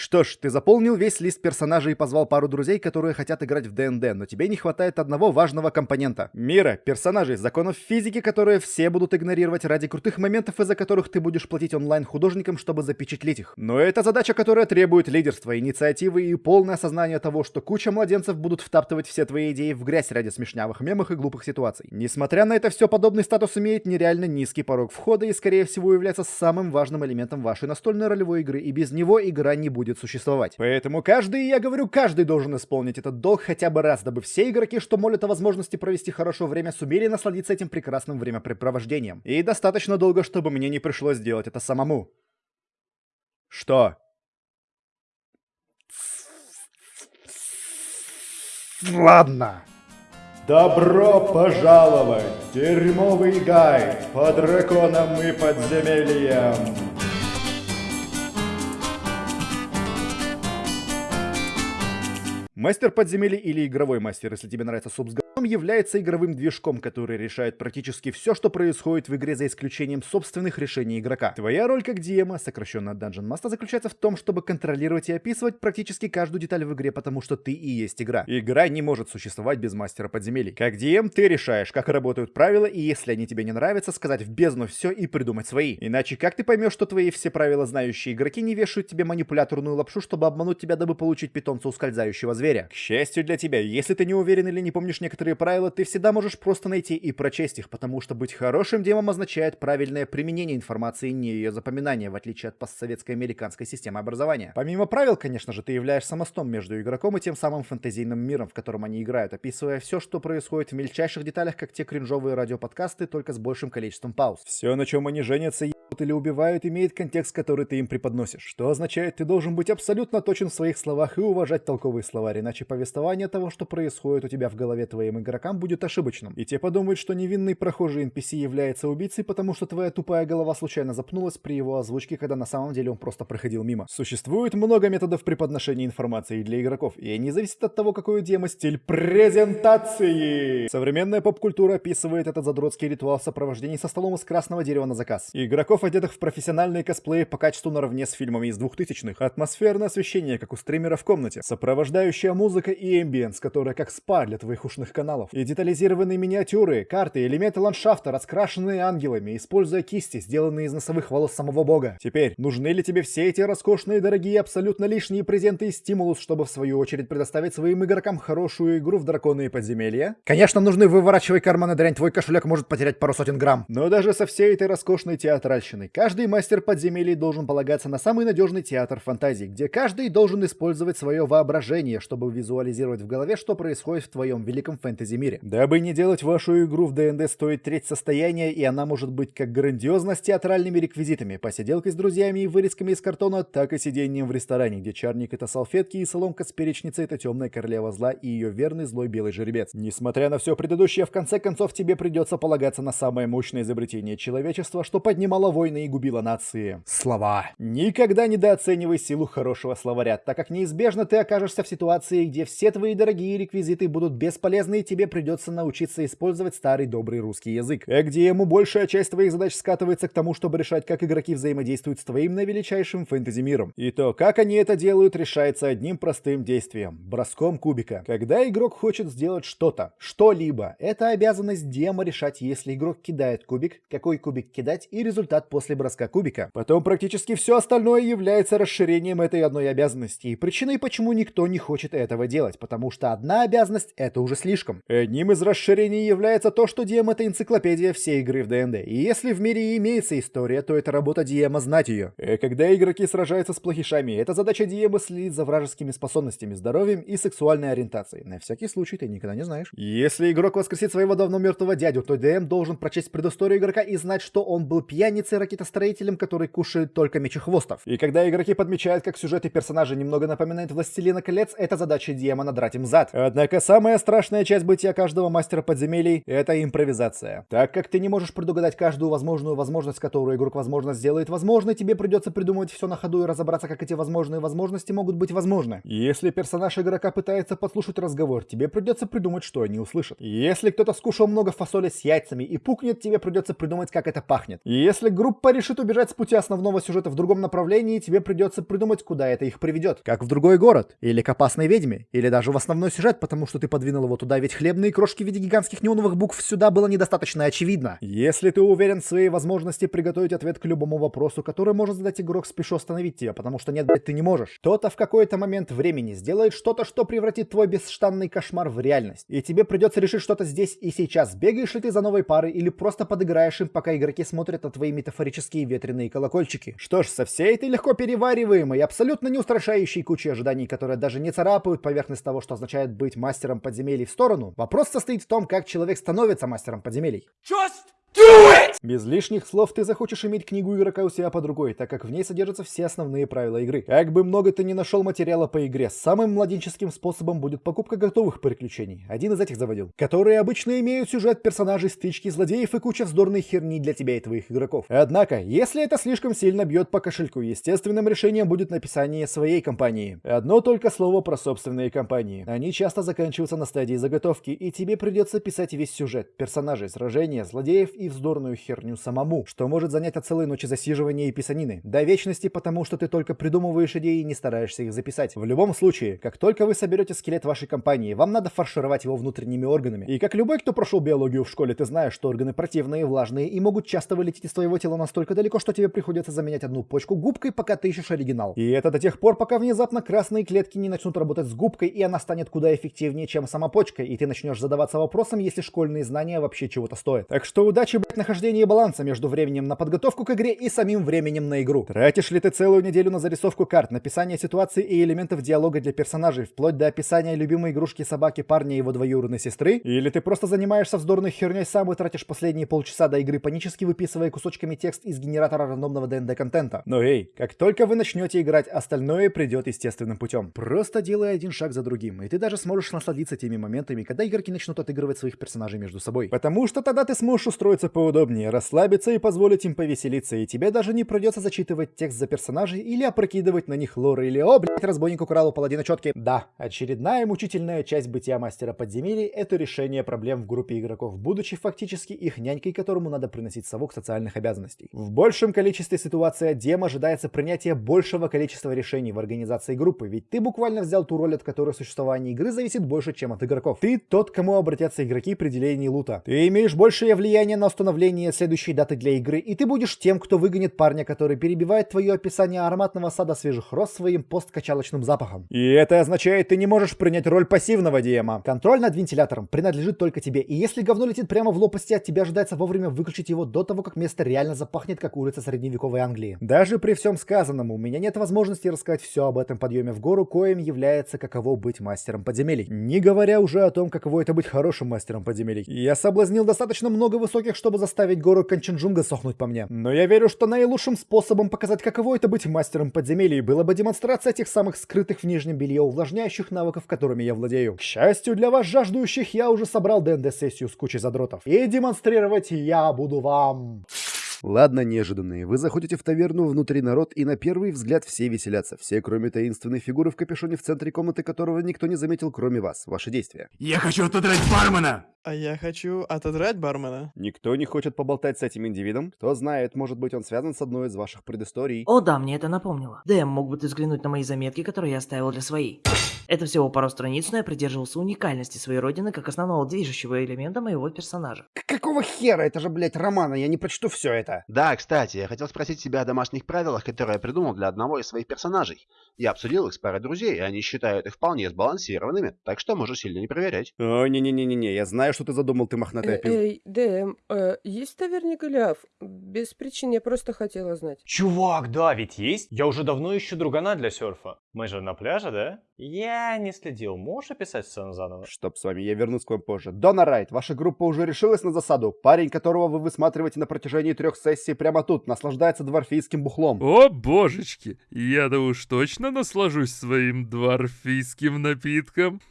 Что ж, ты заполнил весь лист персонажей и позвал пару друзей, которые хотят играть в ДНД, но тебе не хватает одного важного компонента. Мира, персонажей, законов физики, которые все будут игнорировать ради крутых моментов, из-за которых ты будешь платить онлайн-художникам, чтобы запечатлеть их. Но это задача, которая требует лидерства, инициативы и полное осознание того, что куча младенцев будут втаптывать все твои идеи в грязь ради смешнявых мемов и глупых ситуаций. Несмотря на это все, подобный статус имеет нереально низкий порог входа и, скорее всего, является самым важным элементом вашей настольной ролевой игры, и без него игра не будет будет существовать. Поэтому каждый, я говорю, каждый должен исполнить этот долг хотя бы раз, дабы все игроки, что молят о возможности провести хорошее время, сумели насладиться этим прекрасным времяпрепровождением. И достаточно долго, чтобы мне не пришлось делать это самому. Что? Ладно. Добро пожаловать! Дерьмовый гайд по драконам и подземельям! Мастер подземелья или игровой мастер, если тебе нравится суп с является игровым движком, который решает практически все, что происходит в игре, за исключением собственных решений игрока. Твоя роль как DM, сокращенно Dungeon Master, заключается в том, чтобы контролировать и описывать практически каждую деталь в игре, потому что ты и есть игра. Игра не может существовать без мастера подземелий. Как DM ты решаешь, как работают правила, и если они тебе не нравятся, сказать в бездну все и придумать свои. Иначе как ты поймешь, что твои все правила знающие игроки не вешают тебе манипуляторную лапшу, чтобы обмануть тебя, дабы получить питомца ускользающего зверя? К счастью для тебя, если ты не уверен или не помнишь некоторые правила ты всегда можешь просто найти и прочесть их, потому что быть хорошим демом означает правильное применение информации, не ее запоминание, в отличие от постсоветской американской системы образования. Помимо правил, конечно же, ты являешься мостом между игроком и тем самым фэнтезийным миром, в котором они играют, описывая все, что происходит в мельчайших деталях, как те кринжовые радиоподкасты, только с большим количеством пауз. Все, на чем они женятся, или убивают, имеет контекст, который ты им преподносишь. Что означает, ты должен быть абсолютно точен в своих словах и уважать толковый иначе повествование того, что происходит у тебя в голове твоим игрокам, будет ошибочным. И те подумают, что невинный прохожий NPC является убийцей, потому что твоя тупая голова случайно запнулась при его озвучке, когда на самом деле он просто проходил мимо. Существует много методов преподношения информации для игроков, и они зависят от того, какой у демо стиль презентации. Современная поп-культура описывает этот задротский ритуал в сопровождении со столом из красного дерева на заказ. Игроков одетых в профессиональные косплеи по качеству наравне с фильмами из 2000-х, атмосферное освещение, как у стримера в комнате, сопровождающая музыка и эмбиенс, которая как спа для твоих ушных каналов, и детализированные миниатюры, карты, элементы ландшафта, раскрашенные ангелами, используя кисти, сделанные из носовых волос самого бога. Теперь, нужны ли тебе все эти роскошные, дорогие, абсолютно лишние презенты и стимулус, чтобы в свою очередь предоставить своим игрокам хорошую игру в драконы и подземелья? Конечно, нужны выворачивай карманы дрянь, твой кошелек может потерять пару сотен грамм. Но даже со всей этой роскошной театральщиной. Каждый мастер подземелий должен полагаться на самый надежный театр фантазий, где каждый должен использовать свое воображение, чтобы визуализировать в голове, что происходит в твоем великом фэнтези-мире. Дабы не делать вашу игру в ДНД стоит треть состояния, и она может быть как грандиозна с театральными реквизитами, посиделкой с друзьями и вырезками из картона, так и сидением в ресторане, где чарник — это салфетки и соломка с перечницей — это темная королева зла и ее верный злой белый жеребец. Несмотря на все предыдущее, в конце концов тебе придется полагаться на самое мощное изобретение человечества, что поднимало войны и губила нации. Слова. Никогда недооценивай силу хорошего словаря, так как неизбежно ты окажешься в ситуации, где все твои дорогие реквизиты будут бесполезны и тебе придется научиться использовать старый добрый русский язык. А где ему большая часть твоих задач скатывается к тому, чтобы решать, как игроки взаимодействуют с твоим наивеличайшим фэнтези-миром. И то, как они это делают, решается одним простым действием — броском кубика. Когда игрок хочет сделать что-то, что-либо, это обязанность дема решать, если игрок кидает кубик, какой кубик кидать и результат после броска кубика. Потом практически все остальное является расширением этой одной обязанности и причиной, почему никто не хочет этого делать, потому что одна обязанность — это уже слишком. Одним из расширений является то, что DM — это энциклопедия всей игры в ДНД, и если в мире имеется история, то это работа DM знать ее. И когда игроки сражаются с плохишами, это задача DM следить за вражескими способностями, здоровьем и сексуальной ориентацией. На всякий случай ты никогда не знаешь. Если игрок воскресит своего давно мертвого дядю, то DM должен прочесть предысторию игрока и знать, что он был пьяницей, ракетостроителем, который кушает только мечехвостов. И когда игроки подмечают, как сюжет и персонажи немного напоминают «Властелина колец», это задача задача Диема надрать им зад. Однако самая страшная часть бытия каждого мастера подземелий — это импровизация. Так как ты не можешь предугадать каждую возможную возможность, которую игрок возможно сделает возможно, тебе придется придумывать все на ходу и разобраться, как эти возможные возможности могут быть возможны. Если персонаж игрока пытается подслушать разговор, тебе придется придумать, что они услышат. Если кто-то скушал много фасоли с яйцами и пукнет, тебе придется придумать, как это пахнет. Если группа решит убежать с пути основного сюжета в другом направлении, тебе придется придумать, куда это их приведет. Как в другой город, или к опасной ведьме, или даже в основной сюжет, потому что ты подвинул его туда, ведь хлебные крошки в виде гигантских неоновых букв сюда было недостаточно очевидно. Если ты уверен в своей возможности приготовить ответ к любому вопросу, который может задать игрок, спешу остановить тебя, потому что нет, блядь, ты не можешь. Кто-то в какой-то момент времени сделает что-то, что превратит твой бесштанный кошмар в реальность. И тебе придется решить что-то здесь и сейчас. Бегаешь ли ты за новой парой или просто подыграешь им, пока игроки смотрят на твои метафорические ветреные колокольчики. Что ж, со всей этой легко перевариваемой, абсолютно не устрашающей кучей ожиданий, которые даже не царапают поверхность того, что означает быть мастером подземелий в сторону, вопрос состоит в том, как человек становится мастером подземелий. Just Do it! Без лишних слов ты захочешь иметь книгу игрока у себя под рукой, так как в ней содержатся все основные правила игры. Как бы много ты ни нашел материала по игре, самым младенческим способом будет покупка готовых приключений. Один из этих заводил. Которые обычно имеют сюжет персонажей, стычки, злодеев и куча вздорной херни для тебя и твоих игроков. Однако, если это слишком сильно бьет по кошельку, естественным решением будет написание своей компании. Одно только слово про собственные компании. Они часто заканчиваются на стадии заготовки, и тебе придется писать весь сюжет, персонажей, сражения, злодеев и вздорную херню самому, что может занять от целой ночи засиживания и писанины. До вечности, потому что ты только придумываешь идеи и не стараешься их записать. В любом случае, как только вы соберете скелет вашей компании, вам надо фаршировать его внутренними органами. И как любой, кто прошел биологию в школе, ты знаешь, что органы противные, влажные и могут часто вылететь из твоего тела настолько далеко, что тебе приходится заменять одну почку губкой, пока ты ищешь оригинал. И это до тех пор, пока внезапно красные клетки не начнут работать с губкой, и она станет куда эффективнее, чем сама почка, и ты начнешь задаваться вопросом, если школьные знания вообще чего-то стоят. Так что удачи, блядь, нахождение баланса между временем на подготовку к игре и самим временем на игру. Тратишь ли ты целую неделю на зарисовку карт, написание ситуаций и элементов диалога для персонажей, вплоть до описания любимой игрушки собаки парня и его двоюродной сестры? Или ты просто занимаешься вздорной херней сам и тратишь последние полчаса до игры, панически выписывая кусочками текст из генератора рандомного ДНД-контента? Но эй, как только вы начнете играть, остальное придет естественным путем. Просто делай один шаг за другим, и ты даже сможешь насладиться теми моментами, когда игроки начнут отыгрывать своих персонажей между собой. Потому что тогда ты сможешь устроить устроиться поудобнее, расслабиться и позволить им повеселиться, и тебе даже не придется зачитывать текст за персонажей или опрокидывать на них лоры или «О, блядь, разбойник украл у паладина четки». Да, очередная мучительная часть бытия мастера подземелий — это решение проблем в группе игроков, будучи фактически их нянькой, которому надо приносить совок социальных обязанностей. В большем количестве ситуаций Дем ожидается принятие большего количества решений в организации группы, ведь ты буквально взял ту роль, от которой существование игры зависит больше, чем от игроков. Ты тот, кому обратятся игроки при делении лута. Ты имеешь большее влияние на установление следующей даты для игры, и ты будешь тем, кто выгонит парня, который перебивает твое описание ароматного сада свежих роз своим посткачалочным запахом. И это означает, ты не можешь принять роль пассивного диема. Контроль над вентилятором принадлежит только тебе, и если говно летит прямо в лопасти, от тебя ожидается вовремя выключить его до того, как место реально запахнет, как улица средневековой Англии. Даже при всем сказанном, у меня нет возможности рассказать все об этом подъеме в гору, коим является каково быть мастером подземелий. Не говоря уже о том, каково это быть хорошим мастером подземелий. Я соблазнил достаточно много высоких чтобы заставить гору Канченджунга сохнуть по мне. Но я верю, что наилучшим способом показать, каково это быть мастером подземелий, было бы демонстрация этих самых скрытых в нижнем белье увлажняющих навыков, которыми я владею. К счастью для вас, жаждущих, я уже собрал ДНД-сессию с кучей задротов. И демонстрировать я буду вам... Ладно, неожиданные. Вы заходите в таверну, внутри народ, и на первый взгляд все веселятся. Все, кроме таинственной фигуры в капюшоне в центре комнаты, которого никто не заметил, кроме вас. Ваши действия. Я хочу отодрать бармена! А я хочу отодрать бармена. Никто не хочет поболтать с этим индивидом? Кто знает, может быть он связан с одной из ваших предысторий? О да, мне это напомнило. Дэм, мог бы ты взглянуть на мои заметки, которые я оставил для своей. Это всего пару страниц, но я придерживался уникальности своей родины как основного движущего элемента моего персонажа. Какого хера? Это же, блядь, романа, я не прочту все это. Да, кстати, я хотел спросить тебя о домашних правилах, которые я придумал для одного из своих персонажей. Я обсудил их с парой друзей, и они считают их вполне сбалансированными, так что можешь сильно не проверять. О, не-не-не-не, я знаю, что ты задумал, ты мохнатая Э, Эй, ДМ, э, есть в таверне Голиаф? Без причин, я просто хотела знать. Чувак, да, ведь есть. Я уже давно ищу другана для серфа. Мы же на пляже, да? Я не следил. Можешь описать сцену заново? Чтоб с вами, я вернусь к вам позже. Дона Райт, ваша группа уже решилась на засаду. Парень, которого вы высматриваете на протяжении трех сессий прямо тут, наслаждается дворфийским бухлом. О, божечки, я-то уж точно наслажусь своим дворфийским напитком.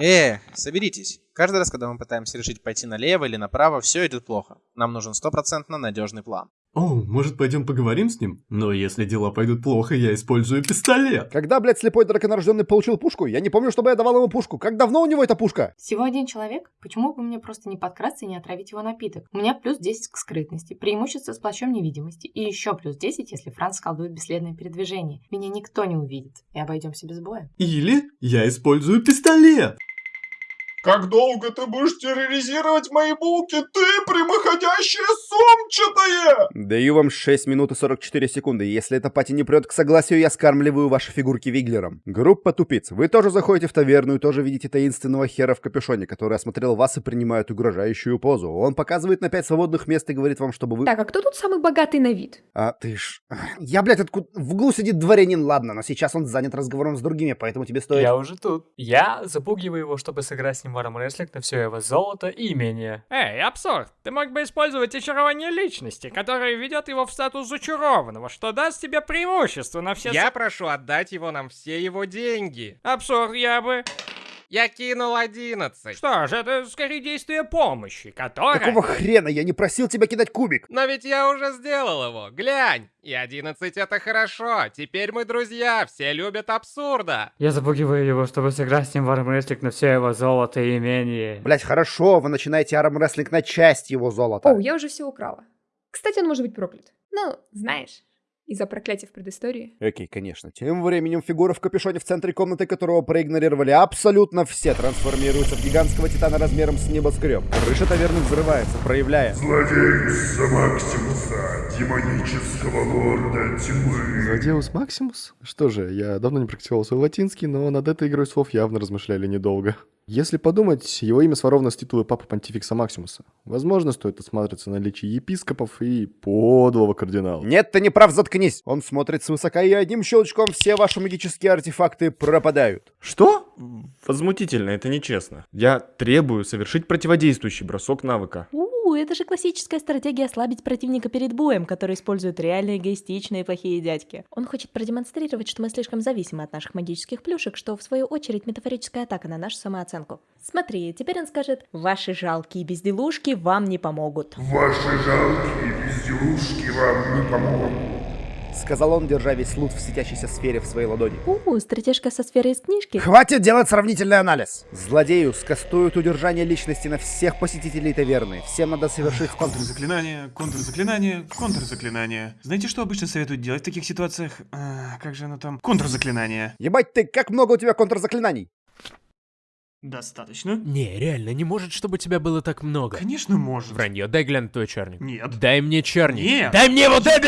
Э, соберитесь. Каждый раз, когда мы пытаемся решить пойти налево или направо, все идет плохо. Нам нужен стопроцентно надежный план. О, может пойдем поговорим с ним? Но если дела пойдут плохо, я использую пистолет. Когда, блядь, слепой драконорожденный получил пушку? Я не помню, чтобы я давал ему пушку. Как давно у него эта пушка? Всего один человек? Почему бы мне просто не подкрасться и не отравить его напиток? У меня плюс 10 к скрытности, преимущество с плащом невидимости. И еще плюс 10, если Франц колдует бесследное передвижение. Меня никто не увидит. И обойдемся без боя. Или я использую пистолет. Как долго ты будешь терроризировать мои булки, ты прямоходящее сумчатое? Даю вам 6 минут и 44 секунды. Если эта пати не прет к согласию, я скармливаю ваши фигурки Виглером. Группа тупиц. Вы тоже заходите в таверну и тоже видите таинственного хера в капюшоне, который осмотрел вас и принимает угрожающую позу. Он показывает на 5 свободных мест и говорит вам, чтобы вы... Так, а кто тут самый богатый на вид? А ты ж... Я, блядь, откуда... В углу сидит дворянин, ладно, но сейчас он занят разговором с другими, поэтому тебе стоит... Я уже тут. Я запугиваю его, чтобы сыграть с ним в армрестлинг на все его золото и имение. Эй, абсурд, ты мог бы использовать очарование личности, которое ведет его в статус зачарованного, что даст тебе преимущество на все... Я прошу отдать его нам все его деньги. Абсурд, я бы... Я кинул 11. Что ж, это скорее действие помощи, которое... Какого хрена? Я не просил тебя кидать кубик. Но ведь я уже сделал его. Глянь. И 11 это хорошо. Теперь мы друзья. Все любят абсурда. Я запугиваю его, чтобы сыграть с ним в армрестлинг на все его золото и имение. Блять, хорошо, вы начинаете армрестлинг на часть его золота. О, я уже все украла. Кстати, он может быть проклят. Ну, знаешь, из-за проклятия в предыстории. Окей, конечно. Тем временем фигура в капюшоне в центре комнаты, которого проигнорировали абсолютно все, трансформируется в гигантского титана размером с небоскреб. Крыша таверны взрывается, проявляя... Злодеюса Максимуса, демонического лорда тьмы. Злодеус Максимус? Что же, я давно не практиковал свой латинский, но над этой игрой слов явно размышляли недолго. Если подумать, его имя своровано с титула Папы Понтификса Максимуса. Возможно, стоит осматриваться на наличие епископов и подлого кардинала. Нет, ты не прав, заткнись! Он смотрит свысока, и одним щелчком все ваши магические артефакты пропадают. Что? Возмутительно, это нечестно. Я требую совершить противодействующий бросок навыка. У, это же классическая стратегия ослабить противника перед боем, который используют реальные эгоистичные плохие дядьки. Он хочет продемонстрировать, что мы слишком зависимы от наших магических плюшек, что в свою очередь метафорическая атака на нашу самооценку. Смотри, теперь он скажет, ваши жалкие безделушки вам не помогут. Ваши жалкие безделушки вам не помогут. Сказал он, держа весь лут в светящейся сфере в своей ладони. У, стратежка со сферой из книжки. Хватит делать сравнительный анализ! Злодею скастуют удержание личности на всех посетителей таверны. Всем надо совершить... Контрзаклинание, контрзаклинание, контрзаклинание. Знаете, что обычно советуют делать в таких ситуациях? А, как же оно там? Контрзаклинание. Ебать ты, как много у тебя контрзаклинаний? Достаточно? Не, реально, не может, чтобы тебя было так много. Конечно может. Вранье, дай глянуть твой черник. Нет. Дай мне черник. Нет. Дай мне вот Я это!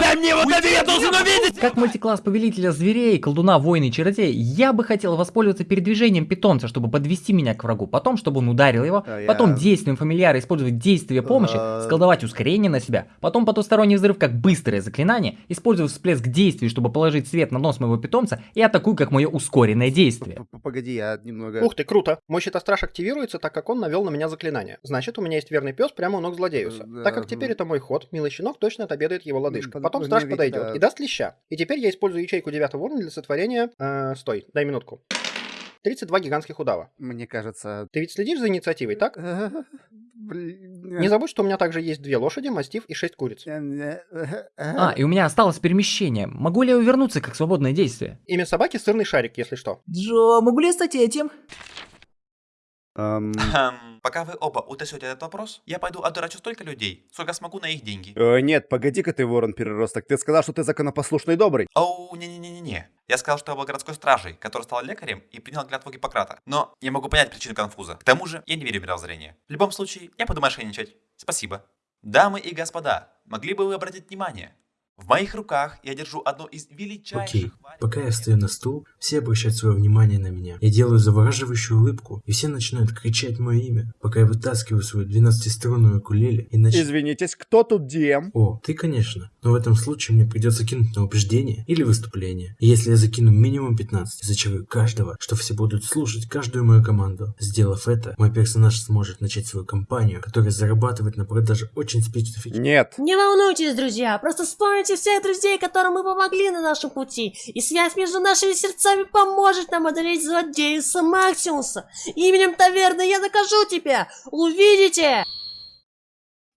Дай мне вот Уйди, это, я должен нет. увидеть! Как мультикласс повелителя зверей, колдуна, воина и чародея, я бы хотел воспользоваться передвижением питомца, чтобы подвести меня к врагу, потом, чтобы он ударил его, А, я- потом действием фамильяра использовать действие помощи, А. сколдовать ускорение на себя, потом потусторонний взрыв как быстрое заклинание, использовать всплеск действий, чтобы положить свет на нос моего питомца и атакую как мое ускоренное действие. Погоди, я немного... Ух ты, круто. Мой щитостраж активируется, так как он навел на меня заклинание. Значит, у меня есть верный пес прямо у ног злодеюса. Да, так как теперь это мой ход, милый щенок точно отобедает его лодыжка. Под- Потом ну, страж подойдет да. и даст леща. И теперь я использую ячейку девятого уровня для сотворения... Э, стой, дай минутку. 32 гигантских удава. Мне кажется... Ты ведь следишь за инициативой, так? Не забудь, что у меня также есть две лошади, мастиф и шесть куриц. А, и у меня осталось перемещение. Могу ли я увернуться как свободное действие? Имя собаки сырный шарик, если что. Джо, могу ли я стать этим? Хм, пока вы оба утасете этот вопрос, я пойду одурачу столько людей, сколько смогу на их деньги. э, нет, погоди-ка ты, ворон переросток. Ты сказал, что ты законопослушный и добрый. Оу, не-не-не-не-не. Я сказал, что я был городской стражей, который стал лекарем и принял клятву Гиппократа. Но я могу понять причину конфуза. К тому же, я не верю в мировоззрение. В любом случае, я буду мошенничать. Спасибо. Дамы и господа, могли бы вы обратить внимание? В моих руках я держу одну из величайших... Окей, пока я стою на стул, все обращают свое внимание на меня. Я делаю завораживающую улыбку, и все начинают кричать мое имя, пока я вытаскиваю свою 12-струнную укулеле и начинаю... Извинитесь, кто тут DM? О, ты, конечно. Но в этом случае мне придется кинуть на убеждение или выступление. И если я закину минимум 15, зачарую каждого, что все будут слушать каждую мою команду. Сделав это, мой персонаж сможет начать свою кампанию, которая зарабатывает на продаже очень специфичных... Нет. Не волнуйтесь, друзья, просто вспомните всех друзей, которым мы помогли на нашем пути, и связь между нашими сердцами поможет нам одолеть злодеюса Максимуса. Именем таверны я накажу тебя! Увидите!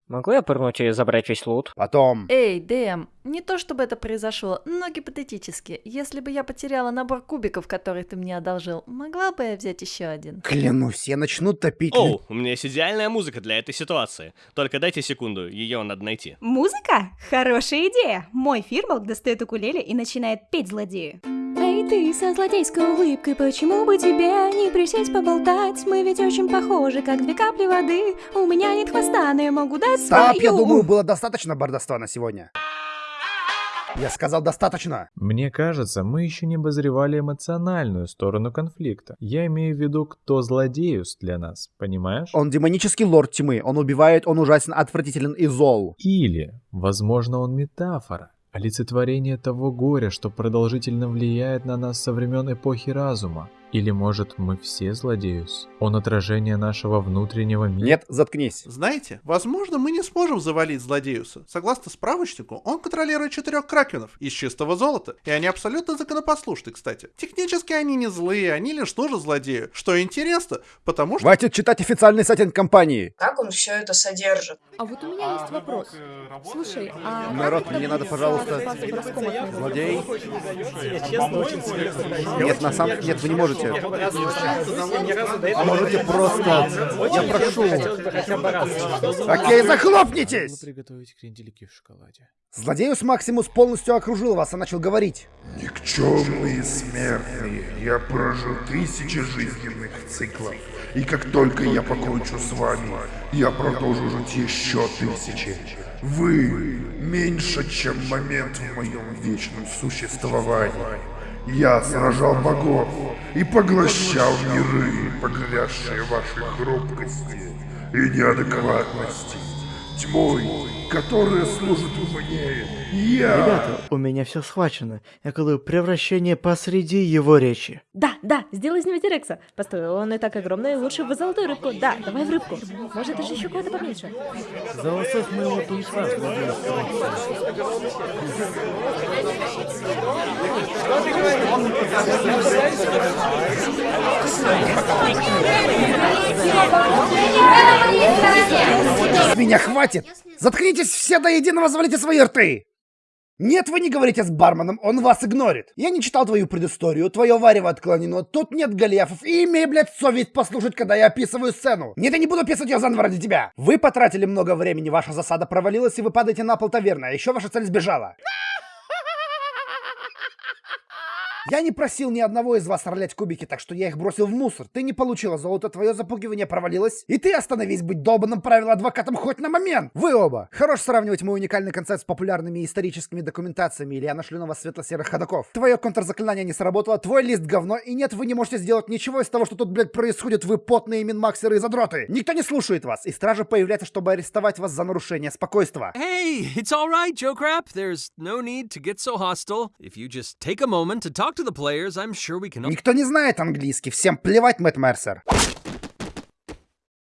Могу я пырнуть и забрать весь лут? Потом. Эй, Дэм, не то чтобы это произошло, но гипотетически. Если бы я потеряла набор кубиков, который ты мне одолжил, могла бы я взять еще один? Клянусь, я начну топить... Оу, у меня есть идеальная музыка для этой ситуации. Только дайте секунду, ее надо найти. Музыка? Хорошая идея. Мой фирмалк достает укулеле и начинает петь злодею. Ты со злодейской улыбкой, почему бы тебе не присесть поболтать? Мы ведь очень похожи, как две капли воды. У меня нет хвоста, но я могу дать Стоп, свою... я думаю, было достаточно бардовства на сегодня. Я сказал достаточно. Мне кажется, мы еще не обозревали эмоциональную сторону конфликта. Я имею в виду, кто злодеюс для нас, понимаешь? Он демонический лорд тьмы. Он убивает, он ужасен, отвратителен и зол. Или, возможно, он метафора. Олицетворение того горя, что продолжительно влияет на нас со времен эпохи разума. Или, может, мы все злодеюс? Он отражение нашего внутреннего мира? Нет, заткнись. Знаете, возможно, мы не сможем завалить злодеюса. Согласно справочнику, он контролирует четырех кракенов из чистого золота, и они абсолютно законопослушны, кстати. Технически они не злые, они лишь тоже злодеи. Что интересно, потому что... Хватит читать официальный сайтинг компании. Как он все это содержит? А вот у меня есть вопрос. Слушай, а... Народ, мне надо, пожалуйста... Злодей? Нет, на самом... Нет, вы не можете. А можете просто... Я прошу. Окей, захлопнитесь! приготовить кренделики в шоколаде. Злодеус Максимус полностью окружил вас и начал говорить. Никчемные смертные, я прожил тысячи жизненных циклов. И как только я покончу с вами, я продолжу жить еще тысячи. Вы меньше, чем момент в моем вечном существовании. Я сражал богов и поглощал миры, погрязшие вашей хрупкости и неадекватности. Тьмой, которая служит мне. Я... Ребята, у меня все схвачено. Я колую превращение посреди его речи. Да, да, сделай из него Тирекса. Постой, он и так огромный, лучше в золотую рыбку. Да, давай в рыбку. Может, даже еще кого-то поменьше. За усов моего тунца С меня хватит! Заткнитесь все до единого, завалите свои рты! Нет, вы не говорите с барменом, он вас игнорит. Я не читал твою предысторию, твое варево отклонено, тут нет голиафов, и имей, блядь, совесть послушать, когда я описываю сцену. Нет, я не буду описывать ее заново ради тебя. Вы потратили много времени, ваша засада провалилась, и вы падаете на пол таверны, а еще ваша цель сбежала. Я не просил ни одного из вас ролять кубики, так что я их бросил в мусор. Ты не получила золото, твое запугивание провалилось. И ты остановись быть долбанным правило адвокатом хоть на момент. Вы оба. Хорош сравнивать мой уникальный концепт с популярными историческими документациями, или я нашлю на вас светло-серых ходоков. Твое контрзаклинание не сработало, твой лист говно, и нет, вы не можете сделать ничего из того, что тут, блядь, происходит, вы потные минмаксеры и задроты. Никто не слушает вас, и стража появляется, чтобы арестовать вас за нарушение спокойствия. Hey, it's all right, Joe Crap. There's no need to get so hostile. If you just take a moment to talk to the players, I'm sure we can... Никто не знает английский, всем плевать, Мэтт Мерсер.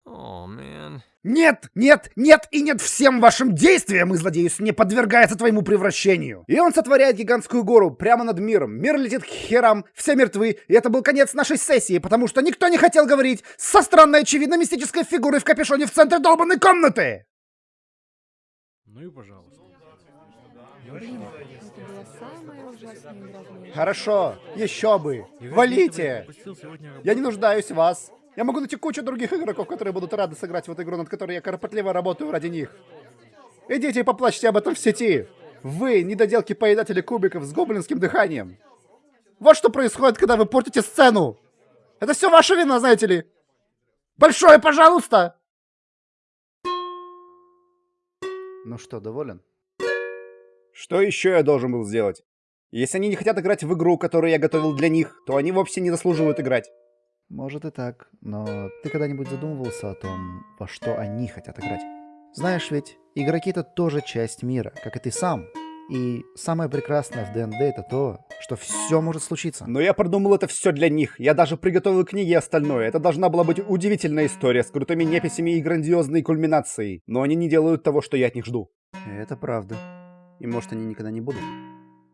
Oh, man. Нет, нет, нет и нет всем вашим действиям, и злодеюс не подвергается твоему превращению. И он сотворяет гигантскую гору прямо над миром. Мир летит к херам, все мертвы, и это был конец нашей сессии, потому что никто не хотел говорить со странной очевидно мистической фигурой в капюшоне в центре долбанной комнаты. Ну и пожалуйста. Хорошо, еще бы. Валите. Я не нуждаюсь в вас. Я могу найти кучу других игроков, которые будут рады сыграть в эту игру, над которой я кропотливо работаю ради них. Идите и поплачьте об этом в сети. Вы, недоделки поедатели кубиков с гоблинским дыханием. Вот что происходит, когда вы портите сцену. Это все ваша вина, знаете ли. Большое пожалуйста! Ну что, доволен? Что еще я должен был сделать? Если они не хотят играть в игру, которую я готовил для них, то они вовсе не заслуживают играть. Может и так, но ты когда-нибудь задумывался о том, во что они хотят играть? Знаешь ведь, Игроки это тоже часть мира, как и ты сам. И самое прекрасное в ДНД это то, что все может случиться. Но я продумал это все для них. Я даже приготовил книги и остальное. Это должна была быть удивительная история с крутыми неписями и грандиозной кульминацией. Но они не делают того, что я от них жду. Это правда. И может они никогда не будут.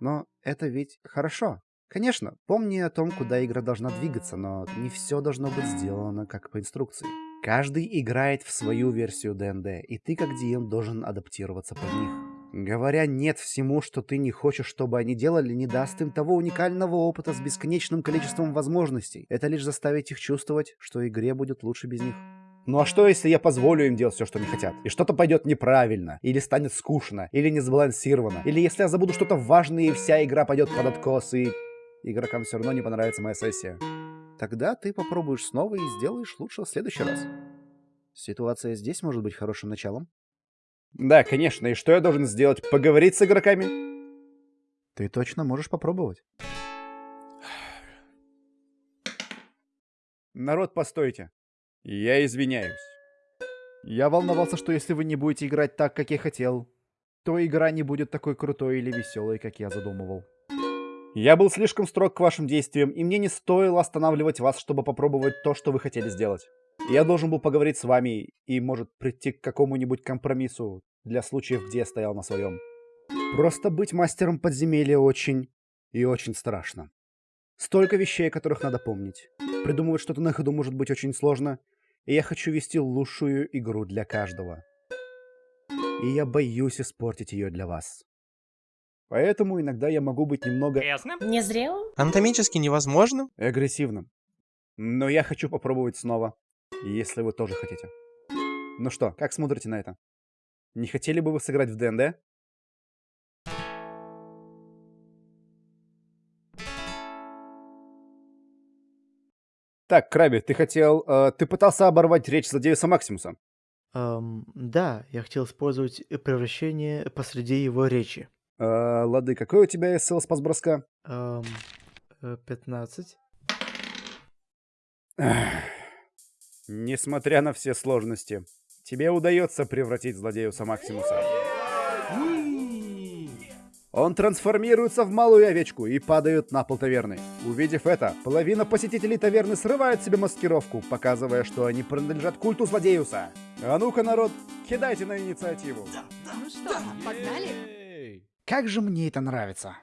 Но это ведь хорошо. Конечно, помни о том, куда игра должна двигаться, но не все должно быть сделано как по инструкции. Каждый играет в свою версию ДНД, и ты как DM должен адаптироваться под них. Говоря «нет» всему, что ты не хочешь, чтобы они делали, не даст им того уникального опыта с бесконечным количеством возможностей. Это лишь заставит их чувствовать, что игре будет лучше без них. Ну а что, если я позволю им делать все, что они хотят? И что-то пойдет неправильно, или станет скучно, или не сбалансировано, или если я забуду что-то важное, и вся игра пойдет под откос, и игрокам все равно не понравится моя сессия. Тогда ты попробуешь снова и сделаешь лучше в следующий раз. Ситуация здесь может быть хорошим началом. Да, конечно. И что я должен сделать? Поговорить с игроками? Ты точно можешь попробовать. Народ, постойте. Я извиняюсь. Я волновался, что если вы не будете играть так, как я хотел, то игра не будет такой крутой или веселой, как я задумывал. Я был слишком строг к вашим действиям, и мне не стоило останавливать вас, чтобы попробовать то, что вы хотели сделать. Я должен был поговорить с вами и, может, прийти к какому-нибудь компромиссу для случаев, где я стоял на своем. Просто быть мастером подземелья очень и очень страшно. Столько вещей, о которых надо помнить. Придумывать что-то на ходу может быть очень сложно, и я хочу вести лучшую игру для каждого. И я боюсь испортить ее для вас. Поэтому иногда я могу быть немного... Ясно? Незрелым? Анатомически невозможным? Агрессивным. Но я хочу попробовать снова, если вы тоже хотите. Ну что, как смотрите на это? Не хотели бы вы сыграть в ДНД? Так, Краби, ты хотел... Э, ты пытался оборвать речь злодея Максимуса. Эм, да, я хотел использовать превращение посреди его речи. Э, лады, какой у тебя СЛ спас броска? Эм, э, 15. Несмотря на все сложности, тебе удается превратить злодеюса Максимуса. Он трансформируется в малую овечку и падает на пол таверны. Увидев это, половина посетителей таверны срывает себе маскировку, показывая, что они принадлежат культу злодеюса. А ну-ка, народ, кидайте на инициативу. Ну что, погнали? Как же мне это нравится.